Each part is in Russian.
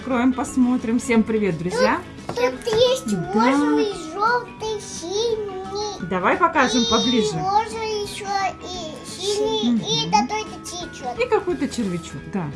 откроем, посмотрим. Всем привет, друзья. Всем Тут есть Да. розовый, желтый, синий. Давай покажем И поближе. розовый еще и синий, и Мгм. такой течет. И какой-то червячок, да.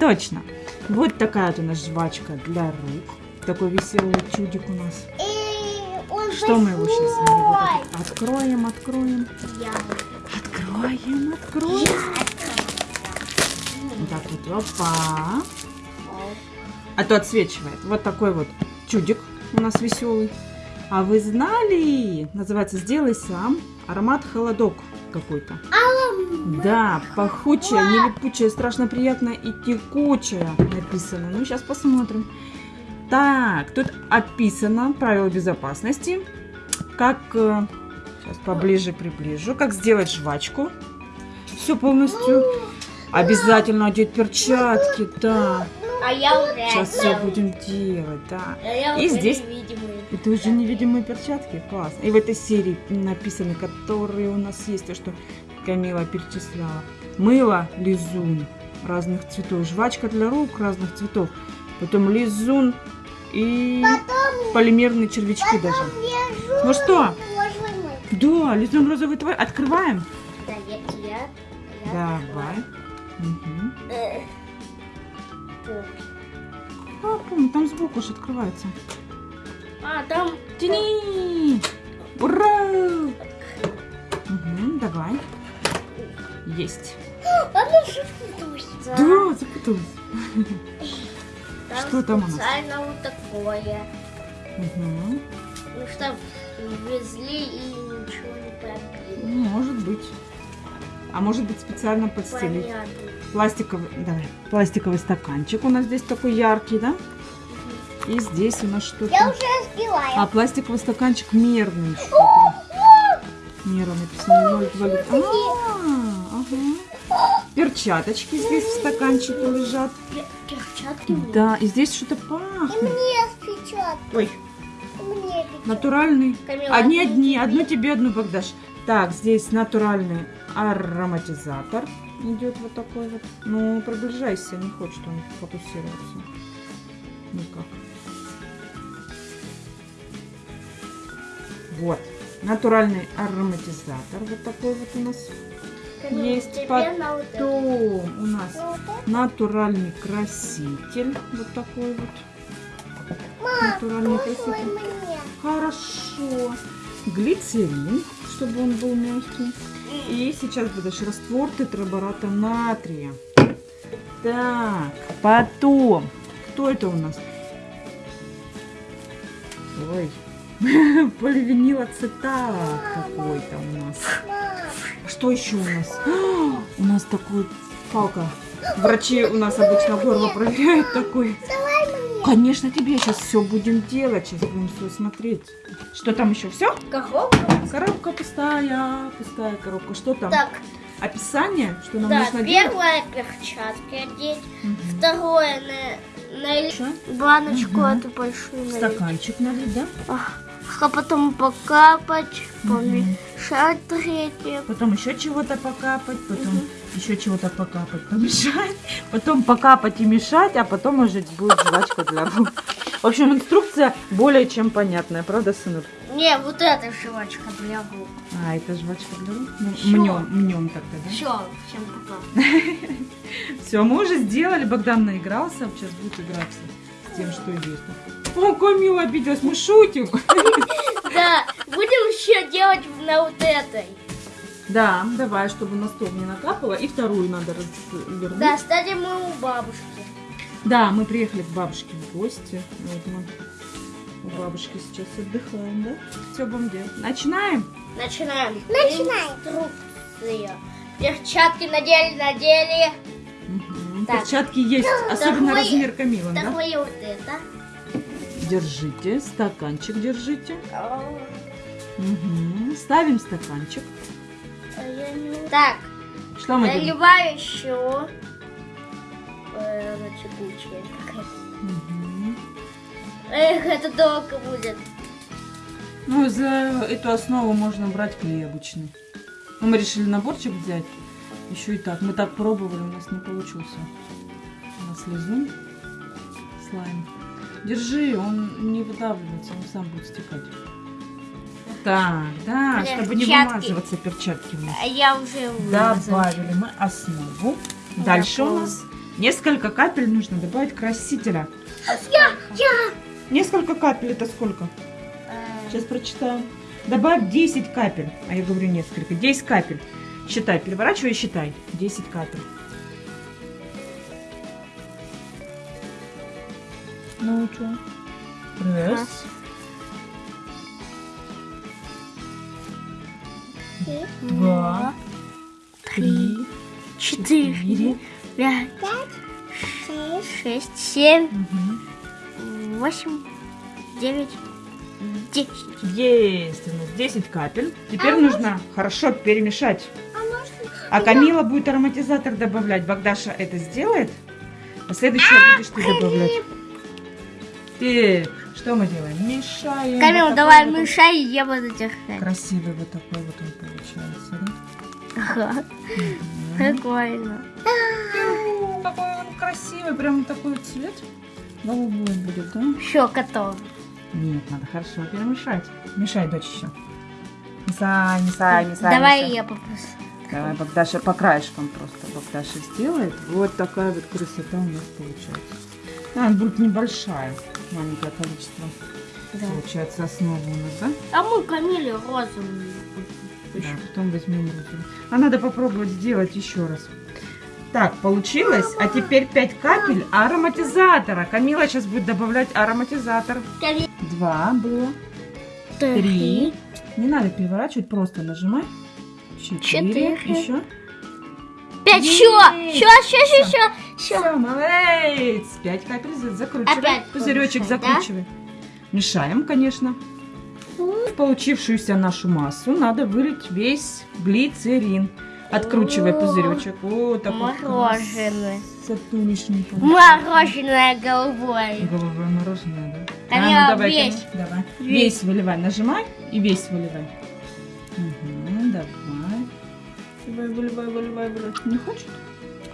Точно. Вот такая вот у нас жвачка для рук. Такой веселый чудик у нас. И он Что мы его сейчас большой. откроем, откроем. Я. Откроем, откроем. Вот так вот, опа. А то отсвечивает. Вот такой вот чудик у нас веселый. А вы знали? Называется «Сделай сам». Аромат холодок какой-то. Да, пахучая, не липучая, страшно приятная и текучая написано. Ну, сейчас посмотрим. Так, тут описано правила безопасности. Как, сейчас поближе приближу, как сделать жвачку. Все полностью. Обязательно одеть перчатки, да. А я уже Сейчас все будем делать, да. А я И уже здесь-. Это уже невидимые перчатки, класс. И в этой серии написаны, которые у нас есть, то, что Камила перечисляла. Мыло, лизун разных цветов, жвачка для рук разных цветов, потом лизун и полимерные червячки даже. Лежу Ну что? розовый. Да, лизун розовый твой. Открываем. Да, я, я, я Давай. Мгм. Э, о. А, помню, там сбоку же открывается. А, там Тяни! Ура! Мгм, давай. Есть. А ну что тут? да, Да, запуталась. там что там у нас? специально вот такое. Мгм. Ну что, везли и ничего не пробили. Может быть. А может быть специально подстелить. Понятно. Пластиковый, давай, пластиковый стаканчик у нас здесь такой яркий, да? И здесь у нас Я что-то. уже разбиваю. А, пластиковый стаканчик мерный. Мера написано. А, ага. Перчаточки здесь в стаканчике лежат. Пе- Перчатки. Да, и здесь что-то И пахнет. мне спечет. Ой, Мне натуральный. Камила, Одни одни, одну тебе, одну Богдаш. Так, здесь натуральный ароматизатор идет вот такой вот. Ну, приближайся, не хочет он фокусироваться. Никак. Вот. Натуральный ароматизатор вот такой вот у нас. Есть потом у нас Ну, натуральный краситель. Вот такой вот. Натуральный краситель. мне. Хорошо. Глицерин, чтобы он был мягкий. И сейчас будешь раствор тетрабората натрия. Так, потом. Кто это у нас? Ой. Поливинилоцетат какой-то у нас. Что еще у нас? У нас такой палка. Врачи у нас обычно горло проверяют такой. Конечно, тебе сейчас все будем делать. Сейчас будем все смотреть. Что там еще? Все? Коробка? Коробка пустая, пустая коробка. Что там? Так, Описание, что нам да, нужно делать? первое перчатки одеть, Мгм. второе на, налить баночку Мгм. эту большую налить. Стаканчик налить, да? А потом покапать, помешать третье. Потом еще чего-то покапать, потом Мгм. еще чего-то покапать, помешать, потом покапать и мешать, а потом уже будет жвачка для рук. В общем, инструкция более чем понятная, правда, сынок? Не, вот эта жвачка для рук. А, это жвачка для рук? Ну, мнем, мнем тогда, да? Все, всем пока. Все, мы уже сделали, Богдан наигрался, сейчас будет играться с тем, что есть. О, Камила обиделась, мы шутим. Да, будем еще делать на вот этой. Да, давай, чтобы на стол не накапало. И вторую надо развернуть. Да, кстати, мы у бабушки. Да, мы приехали к бабушке в гости. Вот мы у бабушки сейчас отдыхаем, да? Все будем делать. Начинаем? Начинаем. Начинаем. Инструкция. Перчатки надели, надели. Так. Перчатки есть, особенно Такой- размер Камилы, да? Такое вот это. Держите, стаканчик держите. А, Мгм. Ставим стаканчик. не- Так, Что мы делаем? наливаю еще. Э, Она текучая такая. Мгм. Эх, это долго будет. Ну, за эту основу можно брать клей обычный. Ну, мы решили наборчик взять. Еще и так. Мы так пробовали, у нас не получился. У нас лизун слайм. Держи, он не выдавливается, он сам будет стекать. Так, да, чтобы не Перчатки. вымазываться перчатки у нас. А я уже вымазала. Добавили мы основу. Дальше у нас несколько капель нужно добавить красителя. Несколько капель это сколько? Э, Сейчас прочитаю. Добавь 10 капель. А я говорю несколько. 10 капель. Считай, переворачивай и считай. 10 капель. Что? Раз. Два. Три. четыре, пять, Шесть. семь, восемь, девять, десять. Есть у нас 10 капель. Теперь нужно хорошо перемешать. А? А Камила будет ароматизатор добавлять. Богдаша это сделает. А следующее будешь ты добавлять. Так, что мы делаем? Мешаем. Камил, Вот давай такой вот мешай, и я буду держать. Красивый вот такой вот он получается. да? Ага, прикольно. М, Какой он красивый, прям такой цвет. Голубой будет, да? Все, готово. Нет, надо хорошо перемешать. Мешай, дочь еще. Мешай, мешай, мешай. Давай мешай. я попрошу. Давай, Богдаша, по краешкам просто Богдаша сделает. Вот такая вот красота у нас получается. Она будет небольшая, маленькое количество. Получается основа у нас, да? А мы Камиле розовую. Да, потом возьмем розовую. А надо попробовать сделать еще раз. Так, получилось. А теперь 5 капель ароматизатора. Камила сейчас будет добавлять ароматизатор. Два было. Три. Не надо переворачивать, просто нажимай. Четыре. Четыре. Еще. Пять, еще, еще, еще, еще, Все, молодец. Пять капель за- закручивай. Опять Пузыречек да? закручивай. Мешаем, конечно. В получившуюся нашу массу надо вылить весь глицерин. Откручивай О, пузыречек. О, такой Мороженое. получился. Мороженое голубое. Голубое мороженое, да? А, ну давай, весь. Давай. Весь. Весь выливай. Нажимай и весь выливай. Угу, давай. Выливай, выливай, выливай. Не хочешь?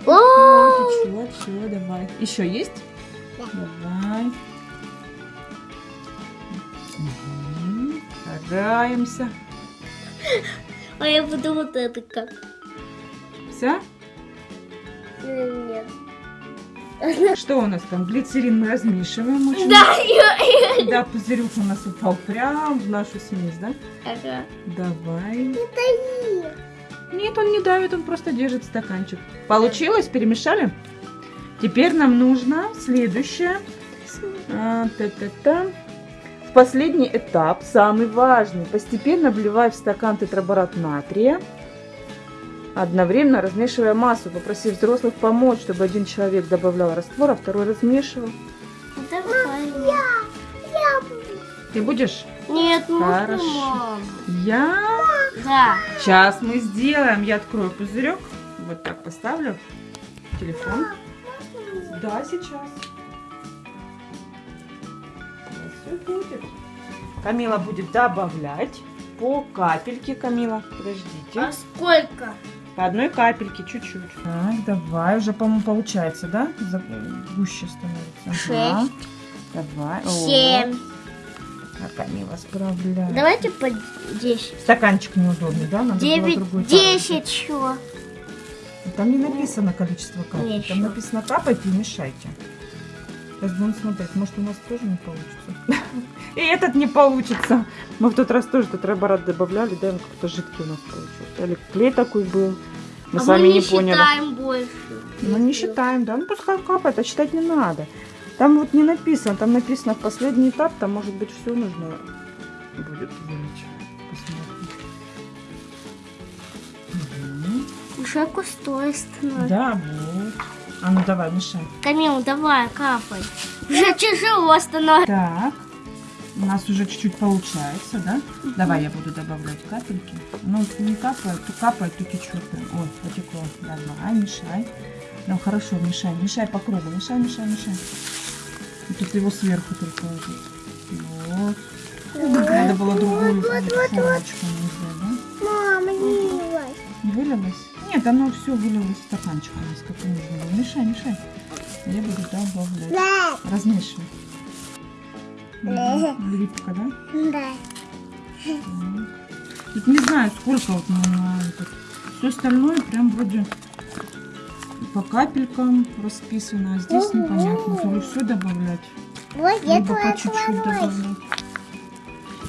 О, течет, все, давай. Еще есть? Да. Давай. Угу. Стараемся. А я буду вот это как. Все? Нет. Что у нас там? Глицерин мы размешиваем. очень. Да, я- я- Да, пузырек у нас упал прям в нашу смесь, да? Ага. Давай. Нет, он не давит, он просто держит стаканчик. Получилось? Перемешали? Теперь нам нужно следующее. А, та-та-та. В последний этап, самый важный. Постепенно вливай в стакан тетраборат натрия. Одновременно размешивая массу, попросив взрослых помочь, чтобы один человек добавлял раствор, а второй размешивал. Давай. Ты будешь? Нет, можно, Хорошо. мам. Я. Да. Сейчас мы сделаем. Я открою пузырек. Вот так поставлю. Телефон. Да, сейчас. Все будет. Камила будет добавлять по капельке, Камила. Подождите. А сколько? По одной капельке, чуть-чуть. Так, давай. Уже, по-моему, получается, да? Гуще становится. Ага. Шесть. Давай. О, А Камила справляется. Давайте по десять. Стаканчик неудобный, да? Надо было Девять, другой капельки. десять, чего? Там не написано количество капель. Еще. Там написано капайте и мешайте. Сейчас будем смотреть. Может, у нас тоже не получится. И этот не получится. Мы в тот раз тоже тетраборат добавляли, да, он как-то жидкий у нас получился. Или клей такой был. Мы а сами мы не не поняли. считаем больше. Ну, не считаем, да. Ну, пускай капает, а считать не надо. Там вот не написано, там написано в последний этап, там может быть все нужно будет вылить. Посмотрим. Уже густой становится. Да, вот. А ну давай, мешай. Камил, давай, капай. Уже тяжело становится. Так, у нас уже чуть-чуть получается, да? Давай я буду добавлять капельки. Ну, не капает, то капает, то течет. Ой, потекло. Давай, мешай. Ну, хорошо, мешай, мешай по кругу. Мешай, мешай, мешай. Тут его сверху только вот. Вот. Надо было другую формочку взять, да? Мама, не вылазь. Вылилось? Нет, оно все вылилось в стаканчик у нас, как нужно было. Мешай, мешай. Я буду добавлять. Да. Размешивай. Мгм. Липко, да? Да. Тут не знаю, сколько вот на, на. Все остальное прям вроде по капелькам расписано, а здесь Ого. непонятно. То ли все добавлять, Вот я либо по твоя чуть-чуть добавлять.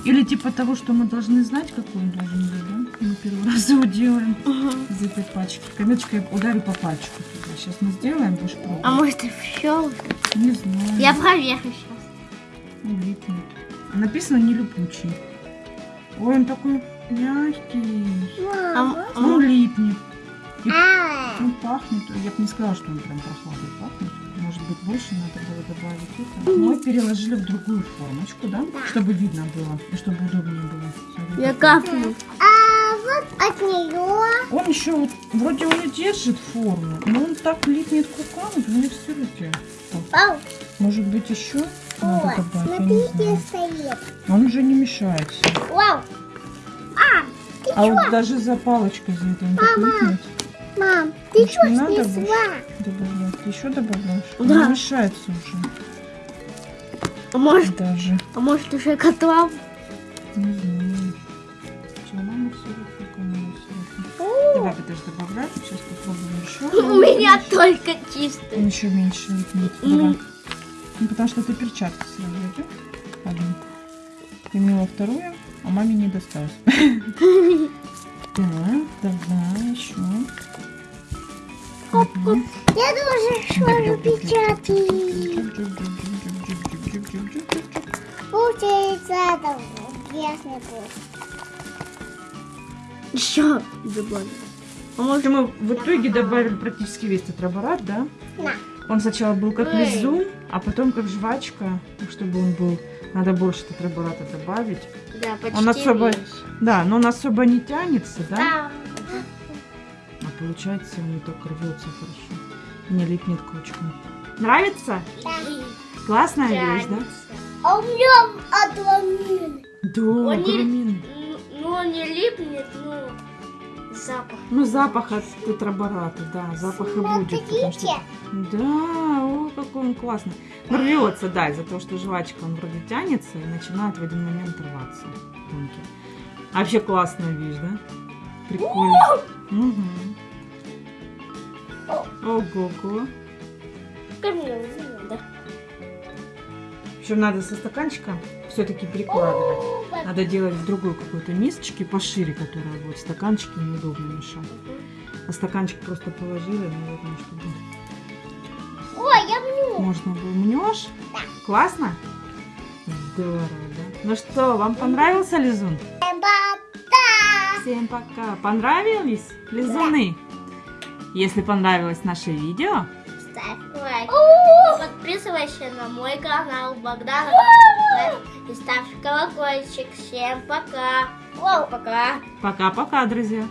Или типа того, что мы должны знать, какой он должен быть, да? Мы первый раз его делаем из этой пачки. Кометочкой ударю по пальчику туда. Сейчас мы сделаем, будешь пробовать. А может и все? Не знаю. Я проверю сейчас. А Написано не липучий. Ой, он такой мягкий. Мама. А, Он липнет. Он пахнет. Я бы не сказала, что он прям прохладой пахнет. Может быть, больше надо было добавить это. Мы переложили в другую формочку, да? Чтобы видно было и чтобы удобнее было. Смотри, Я капну. А вот от нее. Он еще вот, вроде он и держит форму, но он так липнет к рукам, у меня все руки. Вау. Может быть, еще надо добавить, я не смотрите, знаю. стоит. Он уже не мешается. Вау. А, А вот даже за палочкой за это он так липнет. Мам, ты что снесла? Добавлять. Ты еще добавляешь? Да. Он не мешается уже. А может, Даже. а может уже готов? Не знаю. Все, мама все Давай, подожди, добавлять. Сейчас попробуем еще. У меня только чистый. Он еще меньше липнет. Давай. Ну, потому что ты перчатки сразу идет. Одну. Ты мила вторую, а маме не досталось. Так, давай еще. Я тоже шварю печатки. Получается, это ясно будет. Еще добавлю. А может, Мы в итоге добавили практически весь тетраборат, да? На. Он сначала был как лизун, а потом как жвачка, так чтобы он был. Надо больше тетрабората добавить. да, почти Он особо- весь. Да, но он особо не тянется, да? Да. Получается он не так рвется хорошо. Не липнет к ручкам. Нравится? Классная вещь, да? А у меня отламин. Да, Он не- грамин. Ну, ну, он не липнет, ну, запах. Ну, запах от тетрабората, да, запах и будет. потому что-. Да, о, какой он классный. Но рвется, да, из-за того, что жвачка, он вроде тянется и начинает в один момент рваться. тонкий. А вообще классная вещь, да? Прикольно. Мгм. Ого-го. Уже надо. Со стаканчика все-таки перекладывать. Надо делать в другой какой-то мисочке пошире, которая вот стаканчики неудобно мешать. А стаканчик просто положили, наверное, чтобы Ой, я мню. можно было. Мнешь? Классно? Здорово, да? Ну что, вам понравился лизун? Эмбата. Всем пока. Понравились лизуны? Если понравилось наше видео, Ставь лайк. Подписывайся на мой канал Богдана и ставь колокольчик. Всем пока. Пока. пока-пока, друзья.